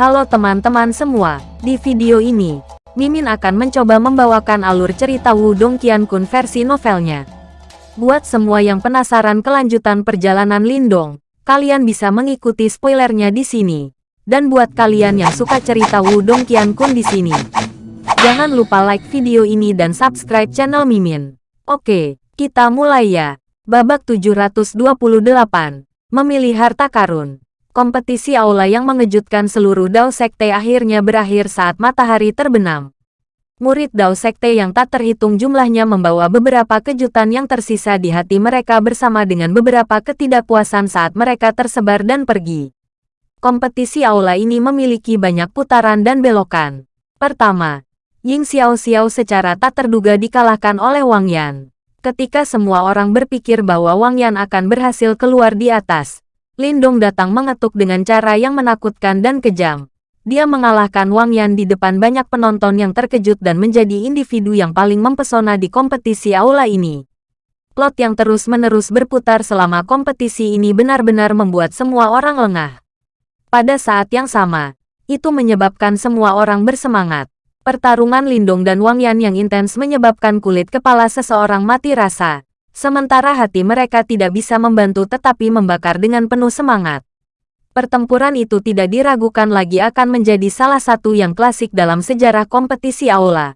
Halo teman-teman semua, di video ini, Mimin akan mencoba membawakan alur cerita Wudong Qiankun versi novelnya. Buat semua yang penasaran kelanjutan perjalanan Lindong, kalian bisa mengikuti spoilernya di sini. Dan buat kalian yang suka cerita Wudong Qiankun di sini, jangan lupa like video ini dan subscribe channel Mimin. Oke, kita mulai ya. Babak 728, memilih harta karun. Kompetisi aula yang mengejutkan seluruh Dao Sekte akhirnya berakhir saat matahari terbenam. Murid Dao Sekte yang tak terhitung jumlahnya membawa beberapa kejutan yang tersisa di hati mereka bersama dengan beberapa ketidakpuasan saat mereka tersebar dan pergi. Kompetisi aula ini memiliki banyak putaran dan belokan. Pertama, Ying Xiao Xiao secara tak terduga dikalahkan oleh Wang Yan. Ketika semua orang berpikir bahwa Wang Yan akan berhasil keluar di atas, Lindong datang mengetuk dengan cara yang menakutkan dan kejam. Dia mengalahkan Wang Yan di depan banyak penonton yang terkejut dan menjadi individu yang paling mempesona di kompetisi aula ini. Plot yang terus-menerus berputar selama kompetisi ini benar-benar membuat semua orang lengah. Pada saat yang sama, itu menyebabkan semua orang bersemangat. Pertarungan Lindong dan Wang Yan yang intens menyebabkan kulit kepala seseorang mati rasa. Sementara hati mereka tidak bisa membantu tetapi membakar dengan penuh semangat. Pertempuran itu tidak diragukan lagi akan menjadi salah satu yang klasik dalam sejarah kompetisi aula.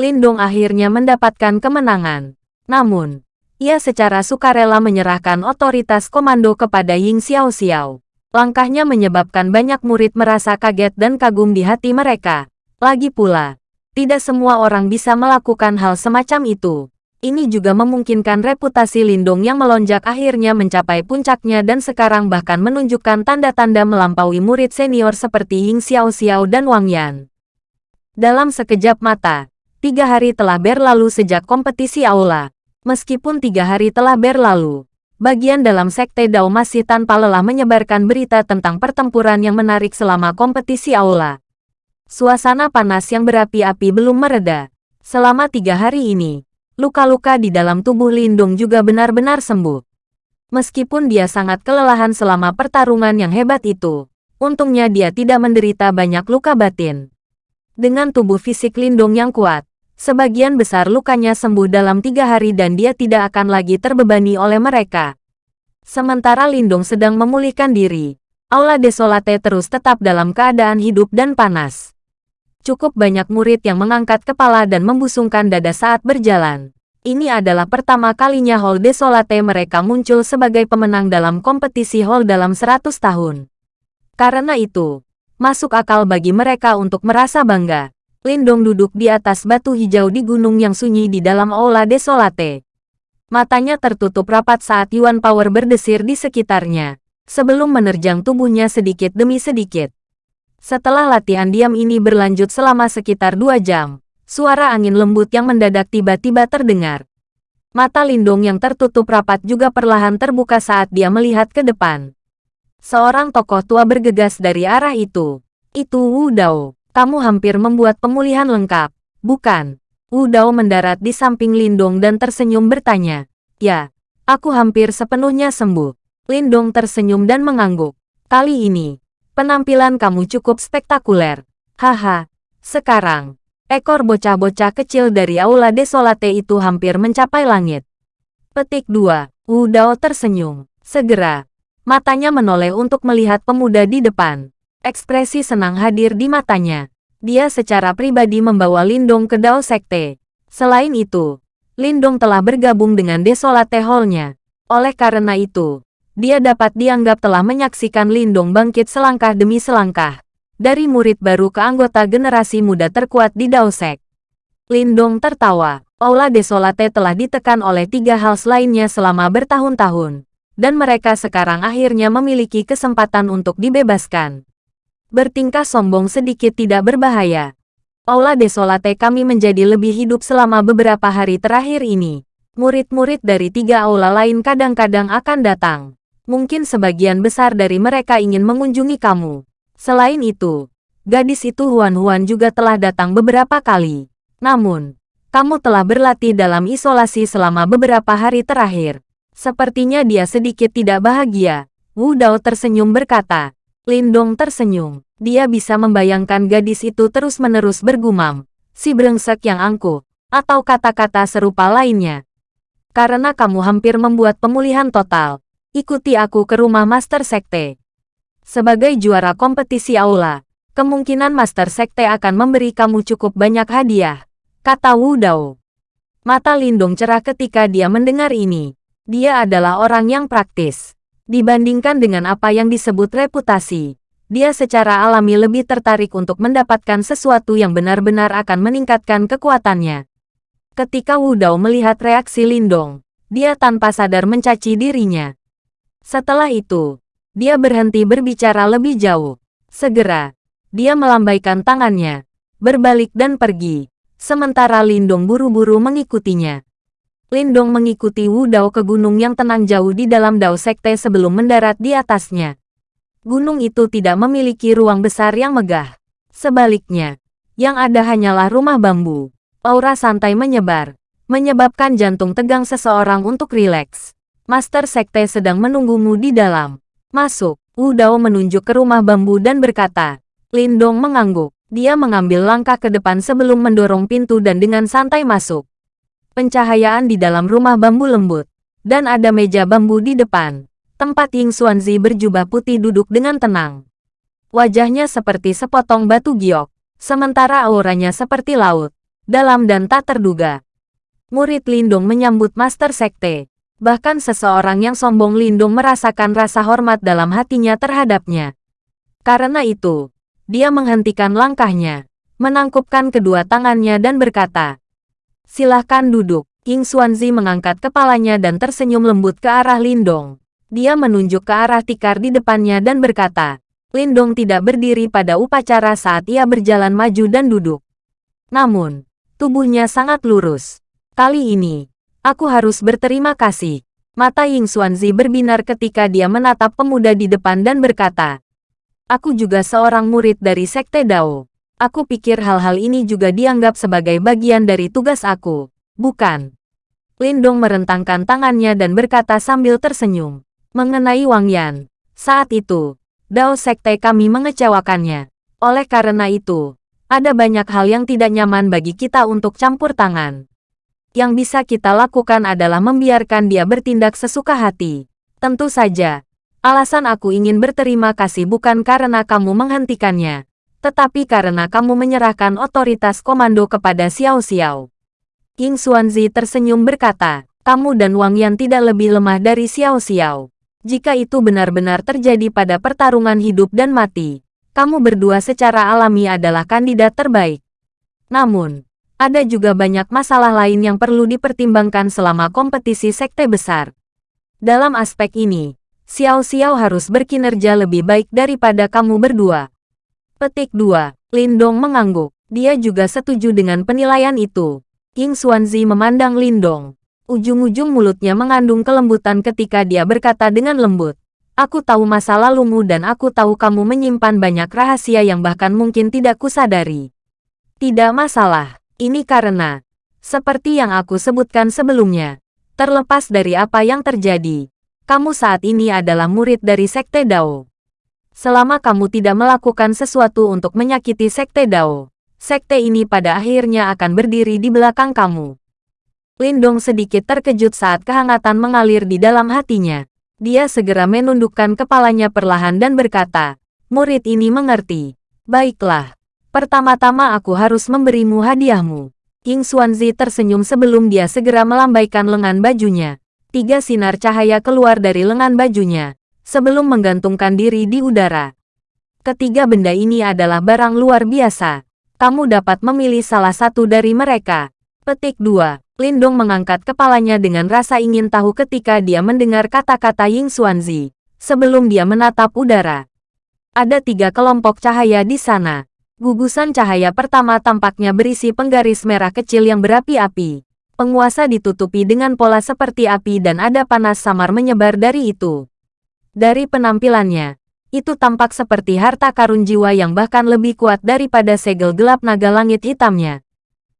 Lindong akhirnya mendapatkan kemenangan. Namun, ia secara sukarela menyerahkan otoritas komando kepada Ying Xiao Xiao. Langkahnya menyebabkan banyak murid merasa kaget dan kagum di hati mereka. Lagi pula, tidak semua orang bisa melakukan hal semacam itu. Ini juga memungkinkan reputasi Lindong yang melonjak akhirnya mencapai puncaknya dan sekarang bahkan menunjukkan tanda-tanda melampaui murid senior seperti Ying Xiao Xiao dan Wang Yan. Dalam sekejap mata, tiga hari telah berlalu sejak kompetisi aula. Meskipun tiga hari telah berlalu, bagian dalam Sekte Dao masih tanpa lelah menyebarkan berita tentang pertempuran yang menarik selama kompetisi aula. Suasana panas yang berapi-api belum mereda. Selama tiga hari ini, luka-luka di dalam tubuh Lindung juga benar-benar sembuh. Meskipun dia sangat kelelahan selama pertarungan yang hebat itu, untungnya dia tidak menderita banyak luka batin. Dengan tubuh fisik Lindung yang kuat, sebagian besar lukanya sembuh dalam tiga hari dan dia tidak akan lagi terbebani oleh mereka. Sementara Lindung sedang memulihkan diri, Aula Desolate terus tetap dalam keadaan hidup dan panas cukup banyak murid yang mengangkat kepala dan membusungkan dada saat berjalan. Ini adalah pertama kalinya Hall Desolate mereka muncul sebagai pemenang dalam kompetisi Hall dalam 100 tahun. Karena itu, masuk akal bagi mereka untuk merasa bangga. Lindong duduk di atas batu hijau di gunung yang sunyi di dalam Aula Desolate. Matanya tertutup rapat saat Yuan Power berdesir di sekitarnya, sebelum menerjang tubuhnya sedikit demi sedikit. Setelah latihan diam ini berlanjut selama sekitar dua jam, suara angin lembut yang mendadak tiba-tiba terdengar. Mata Lindung yang tertutup rapat juga perlahan terbuka saat dia melihat ke depan. Seorang tokoh tua bergegas dari arah itu. Itu Wu Dao. Kamu hampir membuat pemulihan lengkap, bukan? Wu Dao mendarat di samping Lindong dan tersenyum bertanya. Ya, aku hampir sepenuhnya sembuh. Lindong tersenyum dan mengangguk. Kali ini, Penampilan kamu cukup spektakuler. Haha. Sekarang, ekor bocah-bocah kecil dari Aula Desolate itu hampir mencapai langit. Petik 2. Wu Dao tersenyum. Segera, matanya menoleh untuk melihat pemuda di depan. Ekspresi senang hadir di matanya. Dia secara pribadi membawa Lindong ke Dao Sekte. Selain itu, Lindong telah bergabung dengan Desolate Hall-nya. Oleh karena itu, dia dapat dianggap telah menyaksikan Lindong bangkit selangkah demi selangkah. Dari murid baru ke anggota generasi muda terkuat di Daosek. Lindong tertawa. Aula Desolate telah ditekan oleh tiga hal lainnya selama bertahun-tahun. Dan mereka sekarang akhirnya memiliki kesempatan untuk dibebaskan. Bertingkah sombong sedikit tidak berbahaya. Aula Desolate kami menjadi lebih hidup selama beberapa hari terakhir ini. Murid-murid dari tiga aula lain kadang-kadang akan datang. Mungkin sebagian besar dari mereka ingin mengunjungi kamu. Selain itu, gadis itu Huan-Huan juga telah datang beberapa kali. Namun, kamu telah berlatih dalam isolasi selama beberapa hari terakhir. Sepertinya dia sedikit tidak bahagia. Wu Dao tersenyum berkata. Lindong tersenyum. Dia bisa membayangkan gadis itu terus-menerus bergumam, si brengsek yang angkuh, atau kata-kata serupa lainnya. Karena kamu hampir membuat pemulihan total, ikuti aku ke rumah Master Sekte. Sebagai juara kompetisi aula, kemungkinan Master Sekte akan memberi kamu cukup banyak hadiah, kata Wu Dao. Mata Lindong cerah ketika dia mendengar ini. Dia adalah orang yang praktis. Dibandingkan dengan apa yang disebut reputasi, dia secara alami lebih tertarik untuk mendapatkan sesuatu yang benar-benar akan meningkatkan kekuatannya. Ketika Wu Dao melihat reaksi Lindong, dia tanpa sadar mencaci dirinya. Setelah itu, dia berhenti berbicara lebih jauh. Segera, dia melambaikan tangannya, berbalik dan pergi, sementara Lindong buru-buru mengikutinya. Lindong mengikuti Wu Dao ke gunung yang tenang jauh di dalam Dao Sekte sebelum mendarat di atasnya. Gunung itu tidak memiliki ruang besar yang megah. Sebaliknya, yang ada hanyalah rumah bambu. Aura santai menyebar, menyebabkan jantung tegang seseorang untuk rileks. Master Sekte sedang menunggumu di dalam. Masuk, Wu Dao menunjuk ke rumah bambu dan berkata. Lindong mengangguk. Dia mengambil langkah ke depan sebelum mendorong pintu dan dengan santai masuk pencahayaan di dalam rumah bambu lembut, dan ada meja bambu di depan. Tempat Ying Xuanzi berjubah putih duduk dengan tenang. Wajahnya seperti sepotong batu giok, sementara auranya seperti laut, dalam dan tak terduga. Murid Lindung menyambut Master Sekte. Bahkan seseorang yang sombong Lindung merasakan rasa hormat dalam hatinya terhadapnya. Karena itu, dia menghentikan langkahnya, menangkupkan kedua tangannya dan berkata, Silahkan duduk. King Xuanzi mengangkat kepalanya dan tersenyum lembut ke arah Lindong. Dia menunjuk ke arah tikar di depannya dan berkata, Lindong tidak berdiri pada upacara saat ia berjalan maju dan duduk. Namun, tubuhnya sangat lurus. Kali ini, aku harus berterima kasih. Mata Ying Xuanzi berbinar ketika dia menatap pemuda di depan dan berkata, Aku juga seorang murid dari Sekte Dao. Aku pikir hal-hal ini juga dianggap sebagai bagian dari tugas aku, bukan? Lindong merentangkan tangannya dan berkata sambil tersenyum. Mengenai Wang Yan, saat itu, Dao Sekte kami mengecewakannya. Oleh karena itu, ada banyak hal yang tidak nyaman bagi kita untuk campur tangan. Yang bisa kita lakukan adalah membiarkan dia bertindak sesuka hati. Tentu saja, alasan aku ingin berterima kasih bukan karena kamu menghentikannya, tetapi karena kamu menyerahkan otoritas komando kepada Xiao Xiao. King Xuanzi tersenyum berkata, kamu dan Wang Yan tidak lebih lemah dari Xiao Xiao. Jika itu benar-benar terjadi pada pertarungan hidup dan mati, kamu berdua secara alami adalah kandidat terbaik. Namun, ada juga banyak masalah lain yang perlu dipertimbangkan selama kompetisi sekte besar. Dalam aspek ini, Xiao Xiao harus berkinerja lebih baik daripada kamu berdua. Petik 2. Lindong mengangguk. Dia juga setuju dengan penilaian itu. King Xuanzi memandang Lindong. Ujung-ujung mulutnya mengandung kelembutan ketika dia berkata dengan lembut. Aku tahu masa lalumu dan aku tahu kamu menyimpan banyak rahasia yang bahkan mungkin tidak kusadari. Tidak masalah. Ini karena, seperti yang aku sebutkan sebelumnya, terlepas dari apa yang terjadi, kamu saat ini adalah murid dari Sekte Dao. Selama kamu tidak melakukan sesuatu untuk menyakiti Sekte Dao, Sekte ini pada akhirnya akan berdiri di belakang kamu. Lindong sedikit terkejut saat kehangatan mengalir di dalam hatinya. Dia segera menundukkan kepalanya perlahan dan berkata, murid ini mengerti. Baiklah, pertama-tama aku harus memberimu hadiahmu. King Xuanzi tersenyum sebelum dia segera melambaikan lengan bajunya. Tiga sinar cahaya keluar dari lengan bajunya, sebelum menggantungkan diri di udara. Ketiga benda ini adalah barang luar biasa. Kamu dapat memilih salah satu dari mereka. Petik 2. Lindong mengangkat kepalanya dengan rasa ingin tahu ketika dia mendengar kata-kata Ying Xuanzi. Sebelum dia menatap udara. Ada tiga kelompok cahaya di sana. Gugusan cahaya pertama tampaknya berisi penggaris merah kecil yang berapi-api. Penguasa ditutupi dengan pola seperti api dan ada panas samar menyebar dari itu. Dari penampilannya, itu tampak seperti harta karun jiwa yang bahkan lebih kuat daripada segel gelap naga langit hitamnya.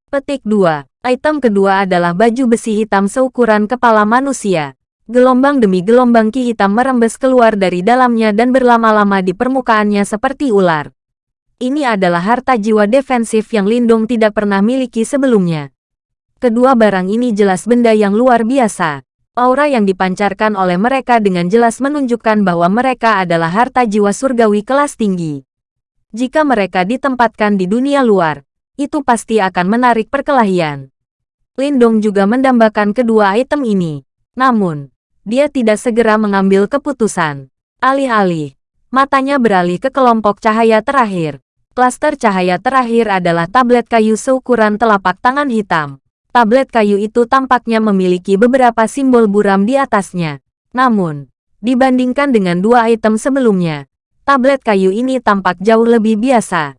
Petik 2. Item kedua adalah baju besi hitam seukuran kepala manusia. Gelombang demi gelombang ki hitam merembes keluar dari dalamnya dan berlama-lama di permukaannya seperti ular. Ini adalah harta jiwa defensif yang Lindung tidak pernah miliki sebelumnya. Kedua barang ini jelas benda yang luar biasa. Aura yang dipancarkan oleh mereka dengan jelas menunjukkan bahwa mereka adalah harta jiwa surgawi kelas tinggi. Jika mereka ditempatkan di dunia luar, itu pasti akan menarik perkelahian. Lindong juga mendambakan kedua item ini. Namun, dia tidak segera mengambil keputusan. Alih-alih, matanya beralih ke kelompok cahaya terakhir. Klaster cahaya terakhir adalah tablet kayu seukuran telapak tangan hitam. Tablet kayu itu tampaknya memiliki beberapa simbol buram di atasnya. Namun, dibandingkan dengan dua item sebelumnya, tablet kayu ini tampak jauh lebih biasa.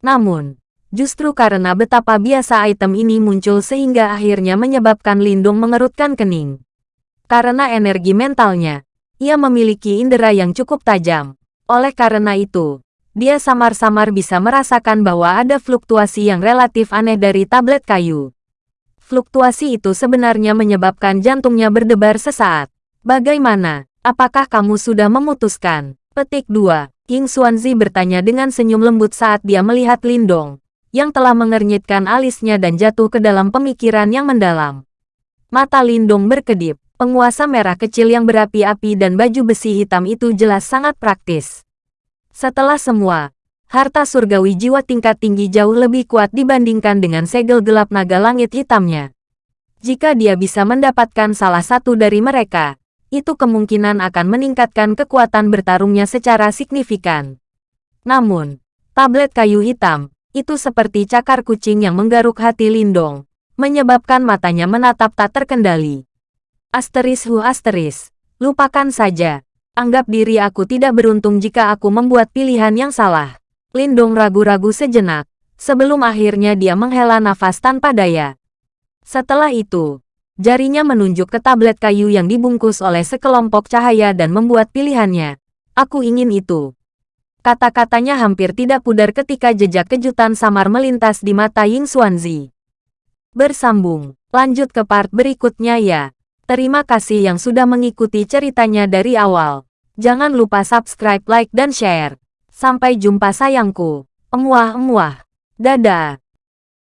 Namun, justru karena betapa biasa item ini muncul sehingga akhirnya menyebabkan Lindung mengerutkan kening. Karena energi mentalnya, ia memiliki indera yang cukup tajam. Oleh karena itu, dia samar-samar bisa merasakan bahwa ada fluktuasi yang relatif aneh dari tablet kayu. Fluktuasi itu sebenarnya menyebabkan jantungnya berdebar sesaat. Bagaimana? Apakah kamu sudah memutuskan? Petik 2. King Xuanzi bertanya dengan senyum lembut saat dia melihat Lindong, yang telah mengernyitkan alisnya dan jatuh ke dalam pemikiran yang mendalam. Mata Lindong berkedip. Penguasa merah kecil yang berapi-api dan baju besi hitam itu jelas sangat praktis. Setelah semua, harta surgawi jiwa tingkat tinggi jauh lebih kuat dibandingkan dengan segel gelap naga langit hitamnya. Jika dia bisa mendapatkan salah satu dari mereka, itu kemungkinan akan meningkatkan kekuatan bertarungnya secara signifikan. Namun, tablet kayu hitam, itu seperti cakar kucing yang menggaruk hati Lindong, menyebabkan matanya menatap tak terkendali. Asteris hu asteris. Lupakan saja. Anggap diri aku tidak beruntung jika aku membuat pilihan yang salah. Lindung ragu-ragu sejenak, sebelum akhirnya dia menghela nafas tanpa daya. Setelah itu, jarinya menunjuk ke tablet kayu yang dibungkus oleh sekelompok cahaya dan membuat pilihannya. Aku ingin itu. Kata-katanya hampir tidak pudar ketika jejak kejutan samar melintas di mata Ying Xuanzi. Bersambung, lanjut ke part berikutnya ya. Terima kasih yang sudah mengikuti ceritanya dari awal. Jangan lupa subscribe, like, dan share. Sampai jumpa sayangku. Emuah-emuah. Dadah.